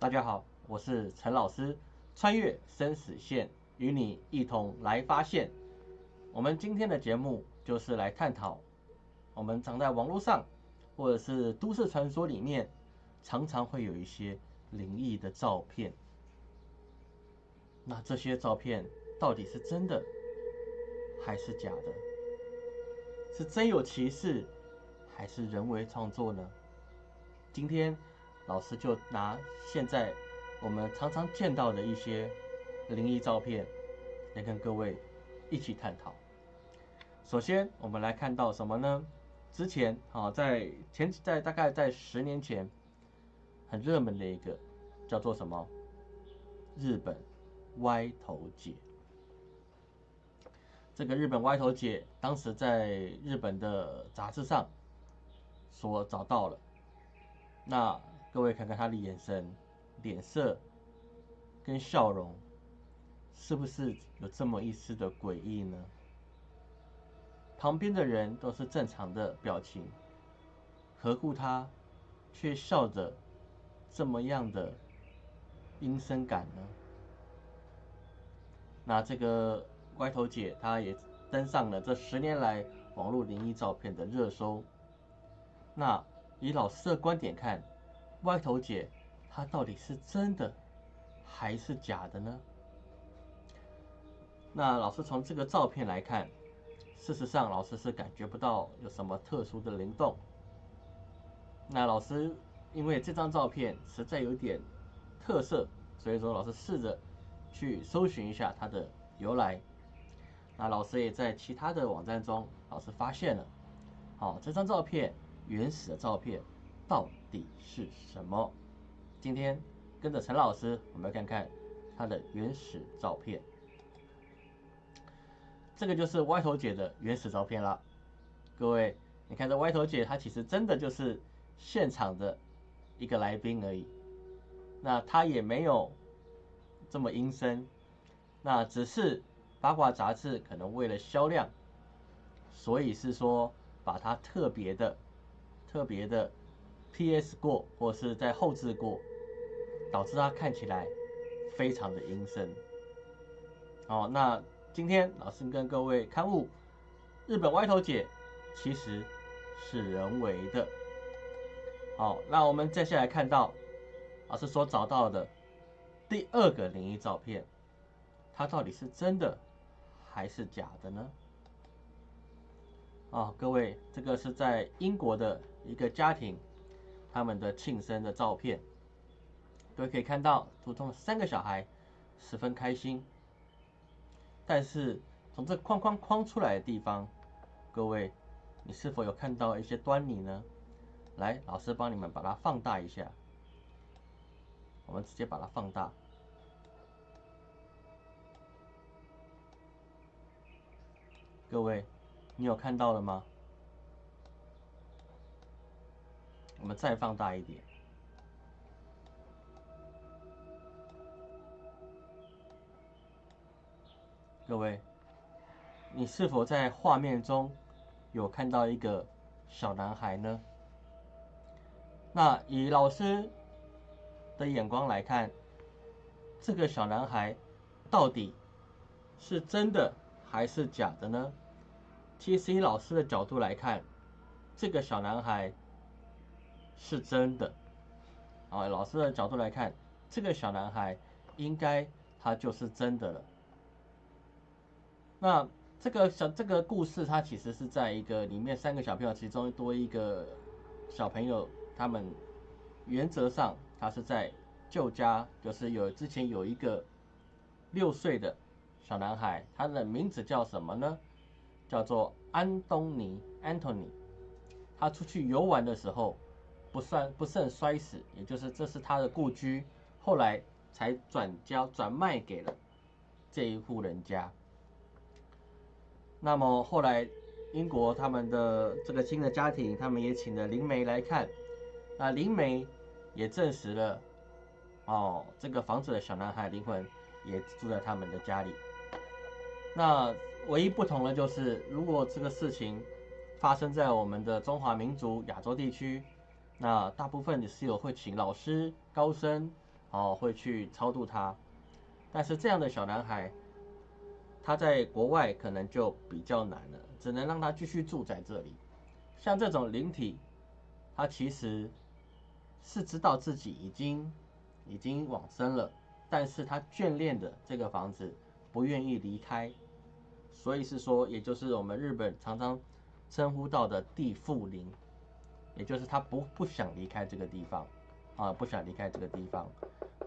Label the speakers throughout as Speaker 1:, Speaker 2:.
Speaker 1: 大家好，我是陈老师，穿越生死线，与你一同来发现。我们今天的节目就是来探讨，我们常在网络上或者是都市传说里面，常常会有一些灵异的照片。那这些照片到底是真的还是假的？是真有其事，还是人为创作呢？今天老师就拿现在我们常常见到的一些灵异照片来跟各位一起探讨。首先，我们来看到什么呢？之前啊，在前在大概在十年前，很热门的一个叫做什么？日本歪头姐。这个日本歪头姐当时在日本的杂志上所找到了。那各位看看他的眼神、脸色跟笑容，是不是有这么一丝的诡异呢？旁边的人都是正常的表情，何故他却笑着这么样的阴森感呢？那这个歪头姐，她也登上了这十年来网络灵异照片的热搜。那。以老师的观点看，歪头姐她到底是真的还是假的呢？那老师从这个照片来看，事实上老师是感觉不到有什么特殊的灵动。那老师因为这张照片实在有点特色，所以说老师试着去搜寻一下它的由来。那老师也在其他的网站中，老师发现了，好这张照片。原始的照片到底是什么？今天跟着陈老师，我们来看看他的原始照片。这个就是歪头姐的原始照片了。各位，你看这歪头姐，她其实真的就是现场的一个来宾而已。那她也没有这么阴森，那只是八卦杂志可能为了销量，所以是说把它特别的。特别的 PS 过，或是在后置过，导致它看起来非常的阴森。好，那今天老师跟各位刊物，日本歪头姐其实是人为的。好，那我们接下来看到老师所找到的第二个灵异照片，它到底是真的还是假的呢？啊，各位，这个是在英国的一个家庭，他们的庆生的照片，各位可以看到，图中的三个小孩十分开心。但是从这框框框出来的地方，各位，你是否有看到一些端倪呢？来，老师帮你们把它放大一下，我们直接把它放大，各位。你有看到了吗？我们再放大一点，各位，你是否在画面中有看到一个小男孩呢？那以老师的眼光来看，这个小男孩到底是真的还是假的呢？其实以老师的角度来看，这个小男孩是真的。啊，老师的角度来看，这个小男孩应该他就是真的了。那这个小这个故事，它其实是在一个里面三个小朋友其中多一个小朋友，他们原则上他是在旧家，就是有之前有一个六岁的小男孩，他的名字叫什么呢？叫做安东尼 （Anthony），他出去游玩的时候不算不慎摔死，也就是这是他的故居，后来才转交转卖给了这一户人家。那么后来英国他们的这个新的家庭，他们也请了灵媒来看，那灵媒也证实了，哦，这个房子的小男孩灵魂也住在他们的家里。那唯一不同的就是，如果这个事情发生在我们的中华民族亚洲地区，那大部分的室友会请老师高僧哦，会去超度他。但是这样的小男孩，他在国外可能就比较难了，只能让他继续住在这里。像这种灵体，他其实是知道自己已经已经往生了，但是他眷恋的这个房子，不愿意离开。所以是说，也就是我们日本常常称呼到的地缚灵，也就是他不不想离开这个地方，啊，不想离开这个地方。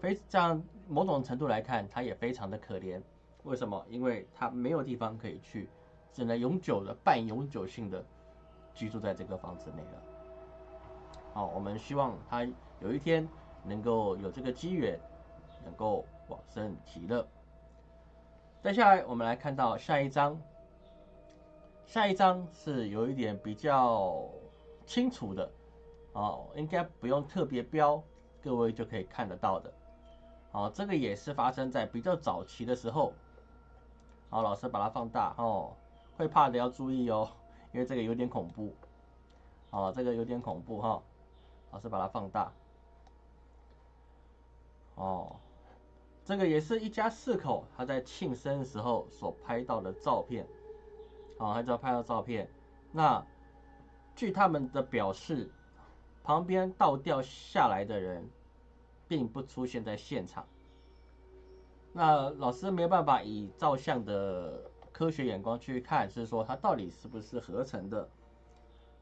Speaker 1: 非这样某种程度来看，他也非常的可怜。为什么？因为他没有地方可以去，只能永久的、半永久性的居住在这个房子内了。好，我们希望他有一天能够有这个机缘，能够往生极乐。接下来，我们来看到下一章。下一章是有一点比较清楚的，哦，应该不用特别标，各位就可以看得到的。哦，这个也是发生在比较早期的时候。好，老师把它放大哦，会怕的要注意哦，因为这个有点恐怖。哦，这个有点恐怖哈，老师把它放大。哦。这个也是一家四口，他在庆生的时候所拍到的照片，啊，还知道拍到照片。那据他们的表示，旁边倒吊下来的人，并不出现在现场。那老师没有办法以照相的科学眼光去看，是说他到底是不是合成的。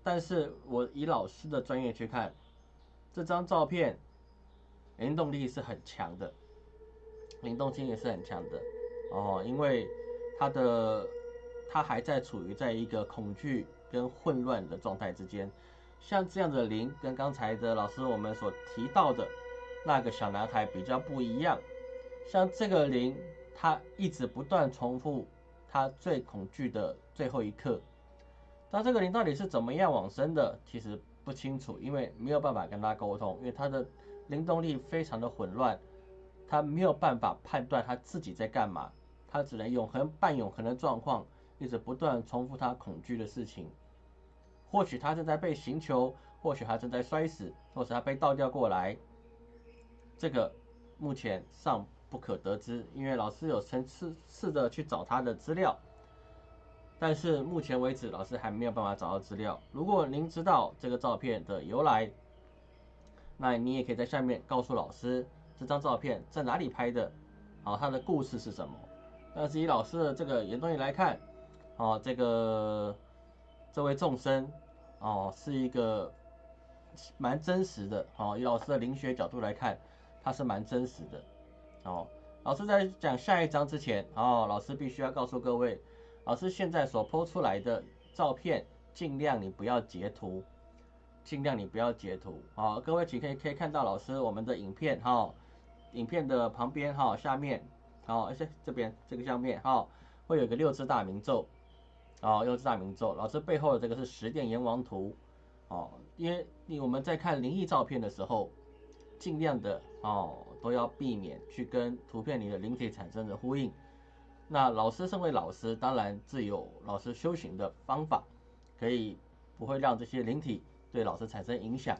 Speaker 1: 但是我以老师的专业去看，这张照片灵动力是很强的。灵动性也是很强的哦，因为他的他还在处于在一个恐惧跟混乱的状态之间，像这样的灵跟刚才的老师我们所提到的那个小男孩比较不一样，像这个灵，他一直不断重复他最恐惧的最后一刻，那这个灵到底是怎么样往生的，其实不清楚，因为没有办法跟他沟通，因为他的灵动力非常的混乱。他没有办法判断他自己在干嘛，他只能永恒半永恒的状况，一直不断重复他恐惧的事情。或许他正在被刑求，或许他正在摔死，或者他被倒吊过来。这个目前尚不可得知，因为老师有层次试着去找他的资料，但是目前为止老师还没有办法找到资料。如果您知道这个照片的由来，那你也可以在下面告诉老师。这张照片在哪里拍的？好，它的故事是什么？但是以老师的这个原东西来看，哦，这个这位众生，哦，是一个蛮真实的。哦，以老师的灵学角度来看，它是蛮真实的。哦，老师在讲下一章之前，哦，老师必须要告诉各位，老师现在所剖出来的照片，尽量你不要截图，尽量你不要截图。好，各位请可以可以看到老师我们的影片，哈。影片的旁边哈，下面好，而且这边这个下面哈，会有个六字大明咒，哦，六字大明咒。老师背后的这个是十殿阎王图，哦，因为你我们在看灵异照片的时候，尽量的哦都要避免去跟图片里的灵体产生的呼应。那老师身为老师，当然自有老师修行的方法，可以不会让这些灵体对老师产生影响。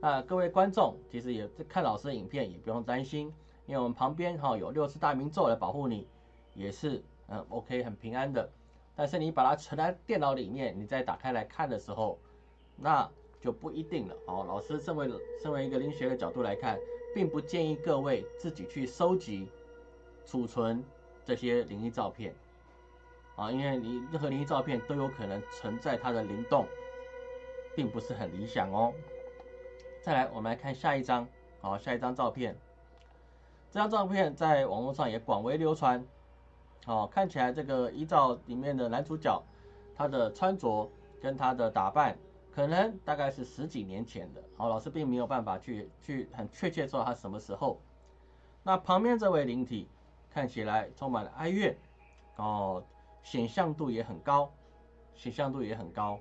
Speaker 1: 那各位观众其实也看老师的影片，也不用担心，因为我们旁边哈有六字大明咒来保护你，也是嗯 OK 很平安的。但是你把它存在电脑里面，你再打开来看的时候，那就不一定了。哦，老师身为身为一个灵学的角度来看，并不建议各位自己去收集、储存这些灵异照片啊，因为你任何灵异照片都有可能存在它的灵动，并不是很理想哦。再来，我们来看下一张，好，下一张照片。这张照片在网络上也广为流传，好，看起来这个依照里面的男主角，他的穿着跟他的打扮，可能大概是十几年前的，好，老师并没有办法去去很确切说他什么时候。那旁边这位灵体看起来充满了哀怨，哦，显像度也很高，显像度也很高。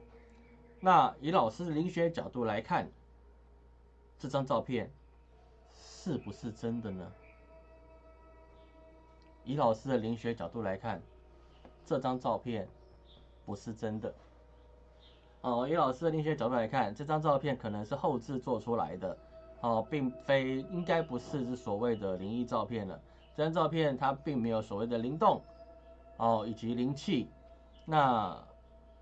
Speaker 1: 那以老师的灵学角度来看。这张照片是不是真的呢？以老师的灵学角度来看，这张照片不是真的。哦，以老师的灵学角度来看，这张照片可能是后置做出来的。哦，并非应该不是是所谓的灵异照片了。这张照片它并没有所谓的灵动哦，以及灵气，那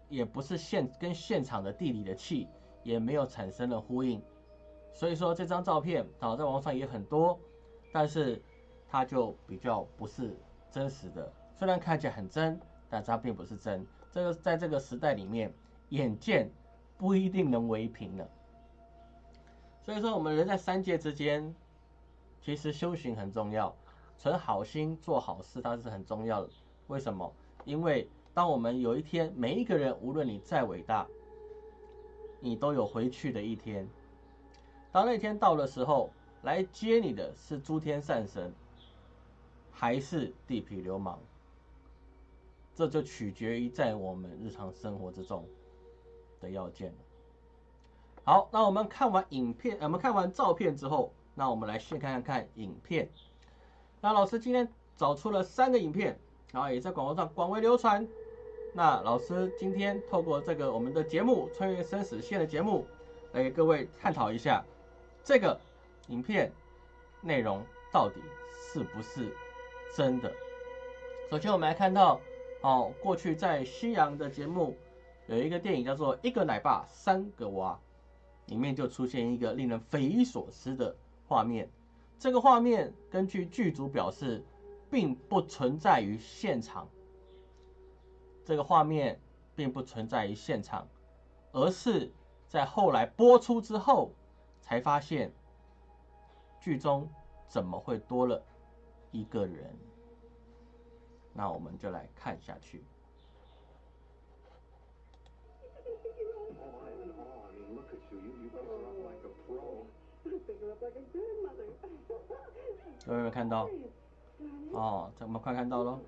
Speaker 1: 也不是现跟现场的地理的气也没有产生了呼应。所以说这张照片啊，在网上也很多，但是它就比较不是真实的。虽然看起来很真，但是它并不是真。这个在这个时代里面，眼见不一定能为凭了。所以说，我们人在三界之间，其实修行很重要，存好心做好事，它是很重要的。为什么？因为当我们有一天，每一个人，无论你再伟大，你都有回去的一天。当那天到的时候，来接你的是诸天善神，还是地痞流氓？这就取决于在我们日常生活之中的要件好，那我们看完影片，我们看完照片之后，那我们来先看看影片。那老师今天找出了三个影片，然后也在广播上广为流传。那老师今天透过这个我们的节目《穿越生死线》的节目，来给各位探讨一下。这个影片内容到底是不是真的？首先，我们来看到哦，过去在西洋的节目有一个电影叫做《一个奶爸三个娃》，里面就出现一个令人匪夷所思的画面。这个画面根据剧组表示，并不存在于现场。这个画面并不存在于现场，而是在后来播出之后。才发现，剧中怎么会多了一个人？那我们就来看下去。有没有看到？哦，这么快看到了？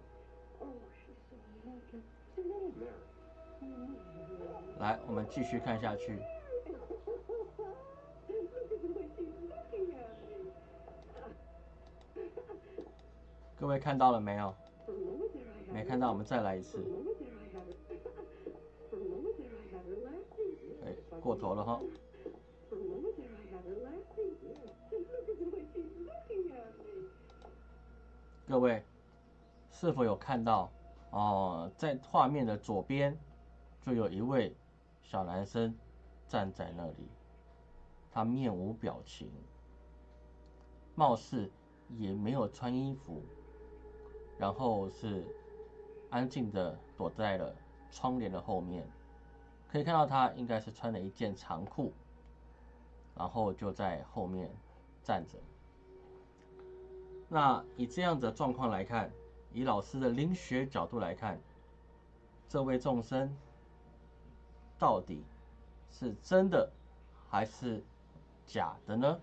Speaker 1: 来，我们继续看下去。各位看到了没有？没看到，我们再来一次。哎，过头了哈。各位是否有看到？哦，在画面的左边就有一位小男生站在那里，他面无表情，貌似也没有穿衣服。然后是安静的躲在了窗帘的后面，可以看到他应该是穿了一件长裤，然后就在后面站着。那以这样的状况来看，以老师的灵学角度来看，这位众生到底是真的还是假的呢？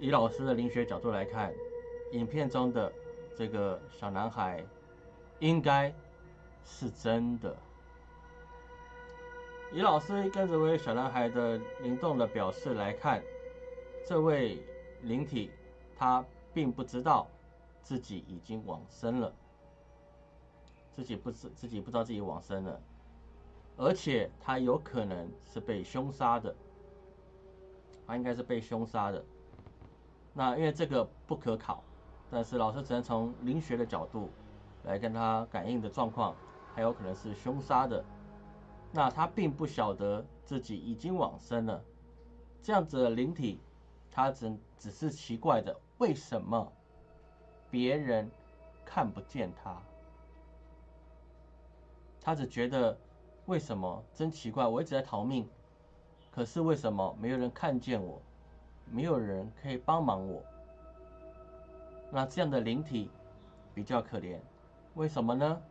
Speaker 1: 以老师的灵学角度来看。影片中的这个小男孩，应该是真的。以老师跟这位小男孩的灵动的表示来看，这位灵体他并不知道自己已经往生了，自己不知自己不知道自己往生了，而且他有可能是被凶杀的，他应该是被凶杀的。那因为这个不可考。但是老师只能从灵学的角度来跟他感应的状况，还有可能是凶杀的。那他并不晓得自己已经往生了，这样子的灵体，他只只是奇怪的，为什么别人看不见他？他只觉得为什么真奇怪，我一直在逃命，可是为什么没有人看见我，没有人可以帮忙我？那这样的灵体比较可怜，为什么呢？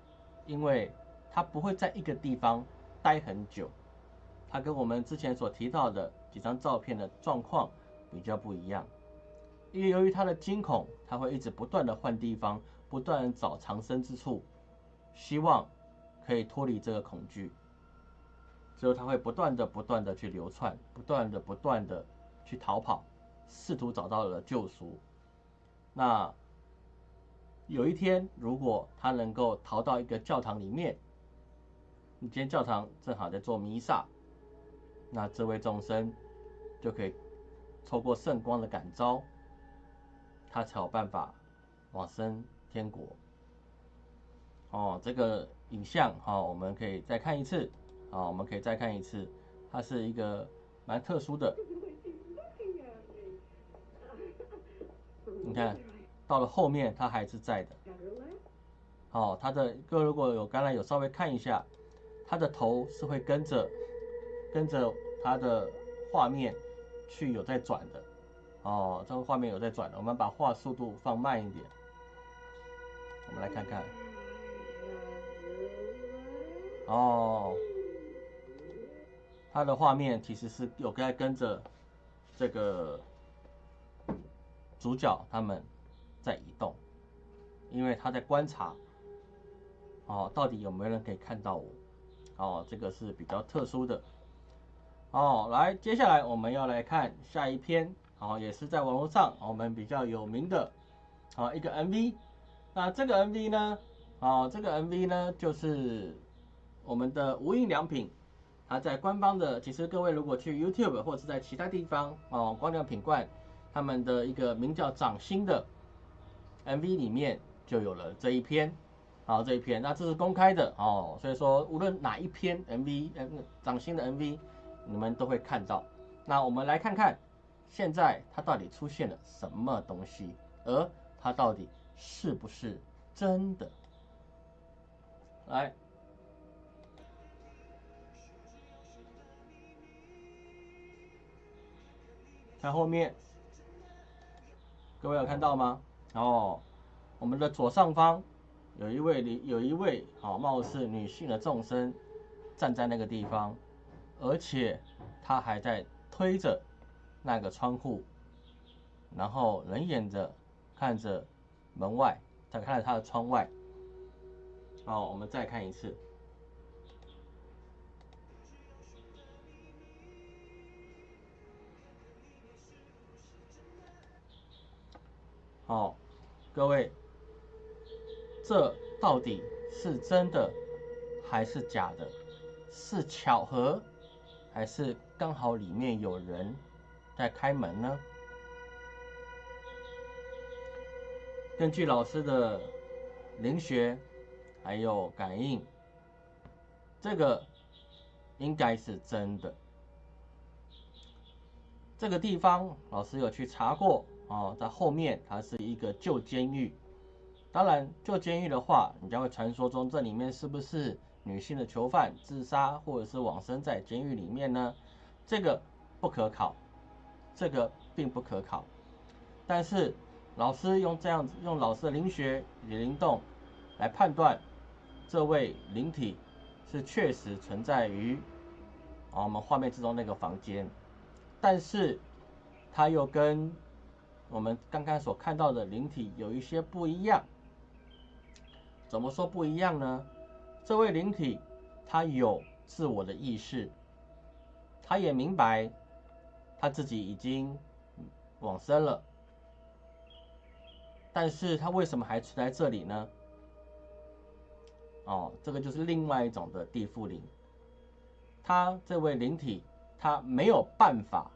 Speaker 1: 因为它不会在一个地方待很久，它跟我们之前所提到的几张照片的状况比较不一样。因为由于它的惊恐，它会一直不断的换地方，不断找藏身之处，希望可以脱离这个恐惧。之后它会不断的、不断的去流窜，不断的、不断的去逃跑，试图找到了救赎。那有一天，如果他能够逃到一个教堂里面，你今天教堂正好在做弥撒，那这位众生就可以透过圣光的感召，他才有办法往生天国。哦，这个影像好，我们可以再看一次。好，我们可以再看一次，它是一个蛮特殊的。你看到了后面，它还是在的。好，它的各位如果有刚才有稍微看一下，它的头是会跟着跟着它的画面去有在转的。哦，这个画面有在转的，我们把画速度放慢一点，我们来看看。哦，它的画面其实是有在跟着这个主角他们在移动，因为他在观察，哦，到底有没有人可以看到我？哦，这个是比较特殊的。哦，来，接下来我们要来看下一篇，哦，也是在网络上我们比较有名的，哦，一个 MV。那这个 MV 呢，哦，这个 MV 呢就是。我们的无印良品，它在官方的，其实各位如果去 YouTube 或是在其他地方哦，光良品冠他们的一个名叫掌心的 MV 里面就有了这一篇，好这一篇，那这是公开的哦，所以说无论哪一篇 MV，嗯，掌心的 MV，你们都会看到。那我们来看看，现在它到底出现了什么东西，而它到底是不是真的？来。看后面，各位有看到吗？哦，我们的左上方有一位女，有一位哦貌似女性的众生站在那个地方，而且她还在推着那个窗户，然后冷眼着看着门外，再看着她的窗外。好，我们再看一次。哦，各位，这到底是真的还是假的？是巧合，还是刚好里面有人在开门呢？根据老师的灵学还有感应，这个应该是真的。这个地方老师有去查过。哦，在后面它是一个旧监狱。当然，旧监狱的话，你将会传说中这里面是不是女性的囚犯自杀或者是往生在监狱里面呢？这个不可考，这个并不可考。但是老师用这样子，用老师的灵学与灵动来判断，这位灵体是确实存在于啊我们画面之中那个房间，但是它又跟我们刚刚所看到的灵体有一些不一样，怎么说不一样呢？这位灵体他有自我的意识，他也明白他自己已经往生了，但是他为什么还存在这里呢？哦，这个就是另外一种的地缚灵。他这位灵体他没有办法，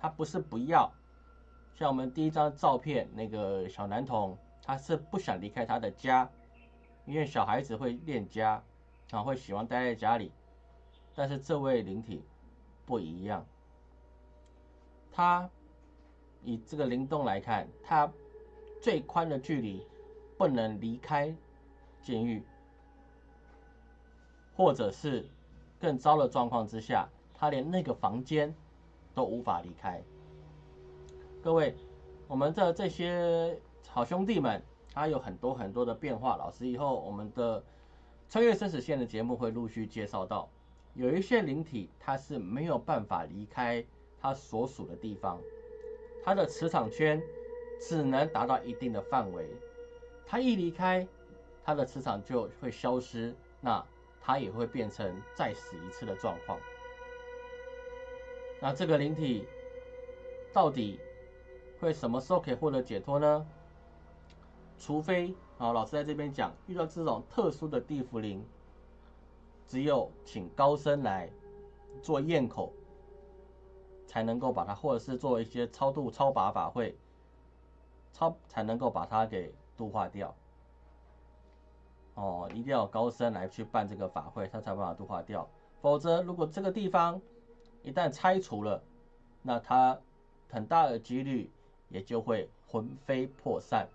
Speaker 1: 他不是不要。像我们第一张照片，那个小男童，他是不想离开他的家，因为小孩子会恋家，啊，会喜欢待在家里。但是这位灵体不一样，他以这个灵动来看，他最宽的距离不能离开监狱，或者是更糟的状况之下，他连那个房间都无法离开。各位，我们的这些好兄弟们，他有很多很多的变化。老师以后我们的穿越生死线的节目会陆续介绍到，有一些灵体它是没有办法离开它所属的地方，它的磁场圈只能达到一定的范围，它一离开，它的磁场就会消失，那它也会变成再死一次的状况。那这个灵体到底？会什么时候可以获得解脱呢？除非啊，老师在这边讲，遇到这种特殊的地缚灵，只有请高僧来做验口，才能够把它，或者是做一些超度、超拔法会，超才能够把它给度化掉。哦，一定要高僧来去办这个法会，他才把它度化掉。否则，如果这个地方一旦拆除了，那它很大的几率也就会魂飞魄散，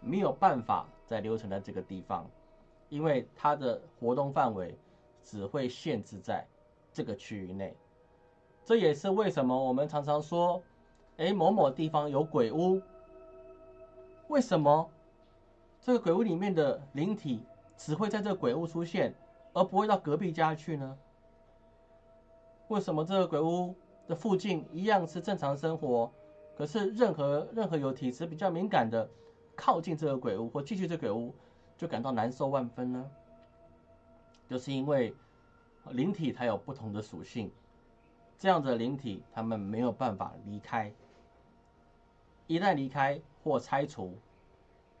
Speaker 1: 没有办法再留存在这个地方，因为它的活动范围只会限制在这个区域内。这也是为什么我们常常说，哎，某某地方有鬼屋，为什么这个鬼屋里面的灵体只会在这个鬼屋出现？而不会到隔壁家去呢？为什么这个鬼屋的附近一样是正常生活，可是任何任何有体质比较敏感的靠近这个鬼屋或进去这鬼屋，就感到难受万分呢？就是因为灵体它有不同的属性，这样的灵体他们没有办法离开，一旦离开或拆除，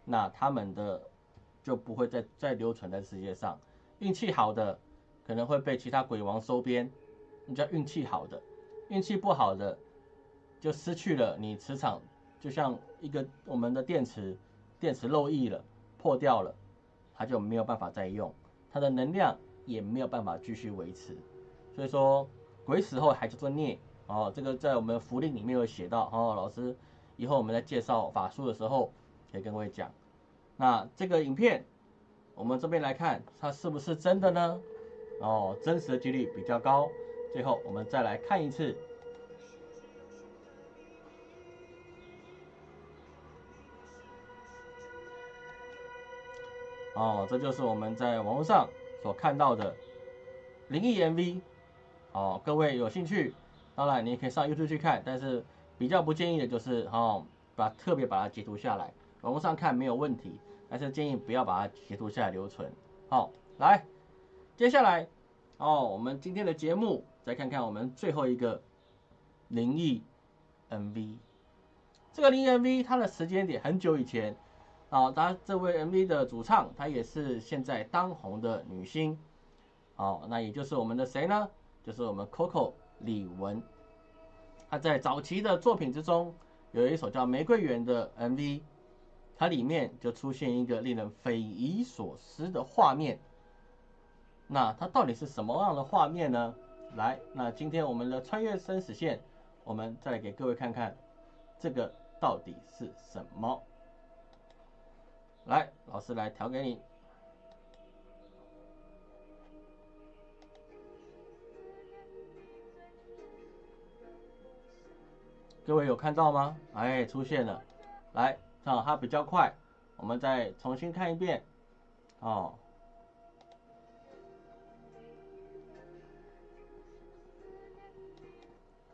Speaker 1: 那他们的就不会再再留存在世界上。运气好的可能会被其他鬼王收编，那叫运气好的；运气不好的就失去了你磁场，就像一个我们的电池，电池漏液了，破掉了，它就没有办法再用，它的能量也没有办法继续维持。所以说，鬼死后还叫做孽哦，这个在我们符令里面有写到哦。老师以后我们在介绍法术的时候可以跟各位讲。那这个影片。我们这边来看，它是不是真的呢？哦，真实的几率比较高。最后，我们再来看一次。哦，这就是我们在网络上所看到的灵异 MV。哦，各位有兴趣，当然你也可以上 YouTube 去看，但是比较不建议的就是，哦，把特别把它截图下来，网络上看没有问题。但是建议不要把它截图下来留存。好，来，接下来哦，我们今天的节目再看看我们最后一个灵异 MV。这个灵异 MV 它的时间点很久以前好，他这位 MV 的主唱，她也是现在当红的女星。哦，那也就是我们的谁呢？就是我们 Coco 李玟。她在早期的作品之中有一首叫《玫瑰园》的 MV。它里面就出现一个令人匪夷所思的画面，那它到底是什么样的画面呢？来，那今天我们的穿越生死线，我们再来给各位看看，这个到底是什么？来，老师来调给你，各位有看到吗？哎，出现了，来。啊，它比较快，我们再重新看一遍，哦，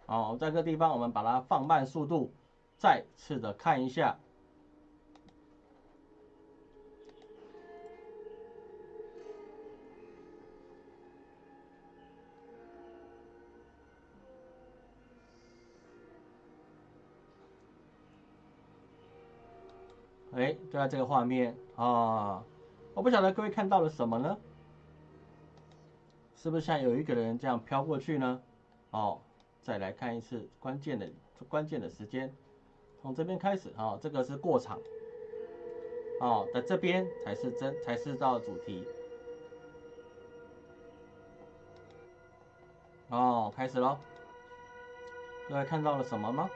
Speaker 1: 好，在这个地方我们把它放慢速度，再次的看一下。哎，就在这个画面啊！我不晓得各位看到了什么呢？是不是像有一个人这样飘过去呢？哦，再来看一次关键的关键的时间，从这边开始啊，这个是过场，哦，在这边才是真才是到主题。哦，开始喽！各位看到了什么吗？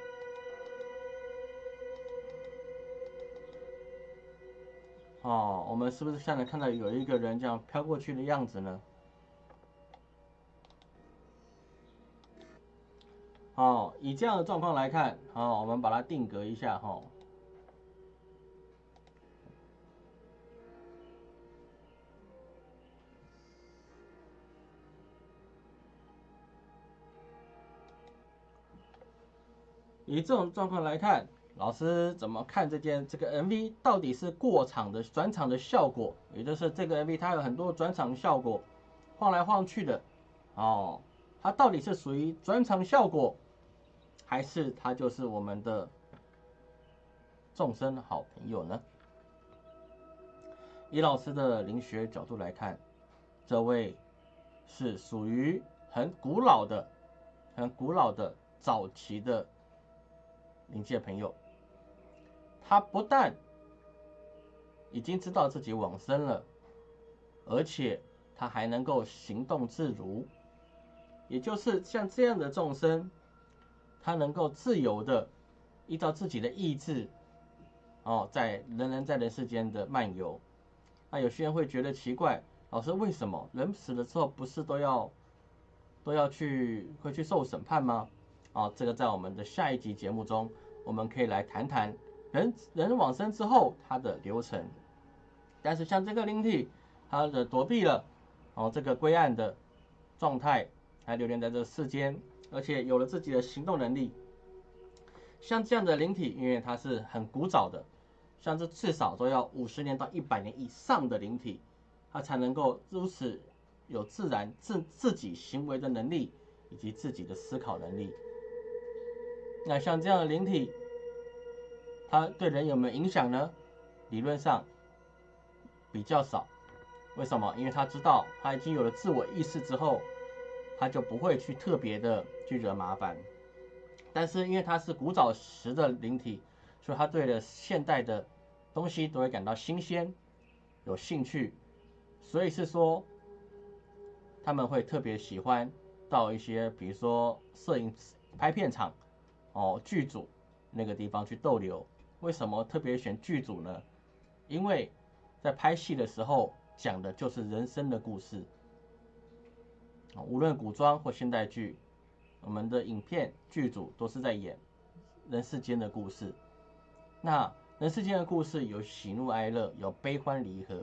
Speaker 1: 哦，我们是不是现在看到有一个人这样飘过去的样子呢？哦，以这样的状况来看，好，我们把它定格一下哈。以这种状况来看。老师怎么看这件这个 MV 到底是过场的转场的效果，也就是这个 MV 它有很多转场效果，晃来晃去的，哦，它到底是属于转场效果，还是它就是我们的众生好朋友呢？以老师的灵学角度来看，这位是属于很古老的、很古老的早期的灵界朋友，他不但已经知道自己往生了，而且他还能够行动自如，也就是像这样的众生，他能够自由的依照自己的意志，哦，在人人在人世间的漫游。那有些人会觉得奇怪，老师为什么人死了之后不是都要都要去会去受审判吗？啊，这个在我们的下一集节目中，我们可以来谈谈人人往生之后他的流程。但是像这个灵体，他的躲避了，哦，这个归案的状态，还留恋在这世间，而且有了自己的行动能力。像这样的灵体，因为它是很古早的，像这至少都要五十年到一百年以上的灵体，它才能够如此有自然自自己行为的能力，以及自己的思考能力。那像这样的灵体，它对人有没有影响呢？理论上比较少。为什么？因为他知道他已经有了自我意识之后，他就不会去特别的去惹麻烦。但是因为他是古早时的灵体，所以他对的现代的东西都会感到新鲜、有兴趣。所以是说，他们会特别喜欢到一些，比如说摄影拍片场。哦，剧组那个地方去逗留，为什么特别选剧组呢？因为在拍戏的时候讲的就是人生的故事，无论古装或现代剧，我们的影片剧组都是在演人世间的故事。那人世间的故事有喜怒哀乐，有悲欢离合，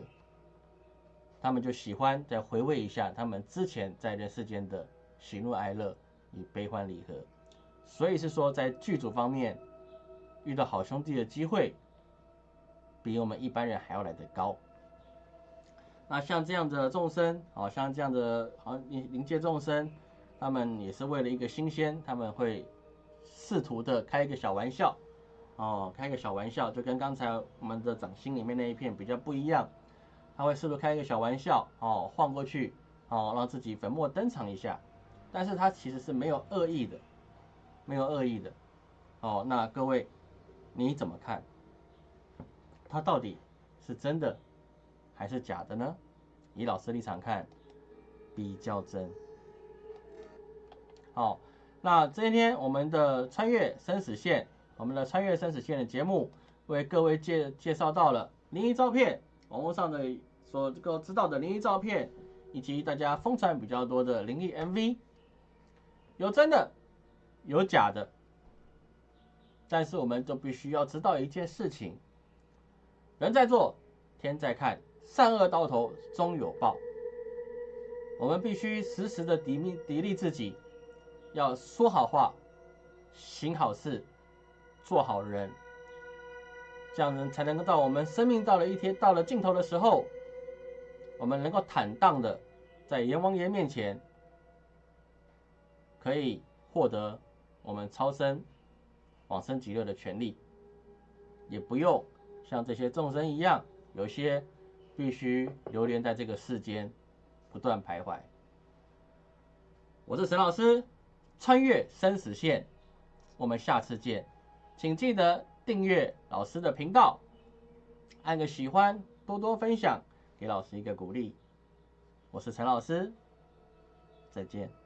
Speaker 1: 他们就喜欢再回味一下他们之前在人世间的喜怒哀乐与悲欢离合。所以是说，在剧组方面遇到好兄弟的机会，比我们一般人还要来得高。那像这样的众生，好像这样的好灵灵界众生，他们也是为了一个新鲜，他们会试图的开一个小玩笑，哦，开个小玩笑，就跟刚才我们的掌心里面那一片比较不一样，他会试图开一个小玩笑，哦，晃过去，哦，让自己粉墨登场一下，但是他其实是没有恶意的。没有恶意的，哦，那各位你怎么看？他到底是真的还是假的呢？以老师立场看，比较真。好，那今天我们的穿越生死线，我们的穿越生死线的节目，为各位介介绍到了灵异照片，网络上的所够知道的灵异照片，以及大家疯传比较多的灵异 MV，有真的。有假的，但是我们就必须要知道一件事情：人在做，天在看，善恶到头终有报。我们必须时时的砥砺砥砺自己，要说好话，行好事，做好人，这样人才能够到我们生命到了一天到了尽头的时候，我们能够坦荡的在阎王爷面前，可以获得。我们超生、往生极乐的权利，也不用像这些众生一样，有些必须流连在这个世间，不断徘徊。我是沈老师，穿越生死线，我们下次见，请记得订阅老师的频道，按个喜欢，多多分享，给老师一个鼓励。我是陈老师，再见。